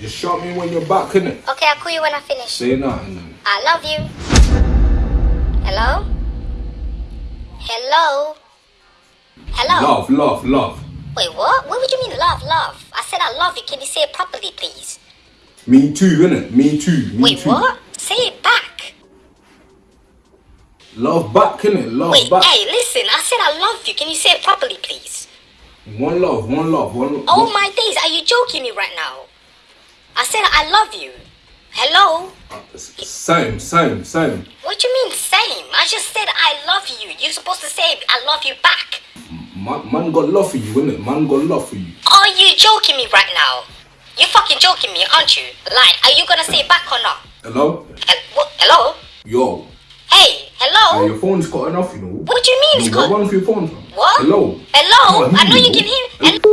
Just shout me when you're back, innit? Okay, I'll call you when I finish. Say nothing. I love you. Hello? Hello? Hello? Love, love, love. Wait, what? What would you mean love, love? I said I love you. Can you say it properly, please? Me too, innit? Me too. Me Wait, too. what? Say it back. Love back, innit? Love Wait, back. hey, listen. I said I love you. Can you say it properly, please? One love, one love, one. Love. Oh my days, are you joking me right now? I said I love you. Hello? Same, same, same. What do you mean same? I just said I love you. You're supposed to say I love you back. Man, man got love for you, innit? Man got love for you. Are you joking me right now? You're fucking joking me, aren't you? Like, are you gonna say back or not? Hello? Hel- what? Hello? Yo. Hey, hello? Hey, your phone's got enough, you know. What do you mean it's You got cut? one for your phone. What? Hello? Hello? On, I know you you can hear. Hello?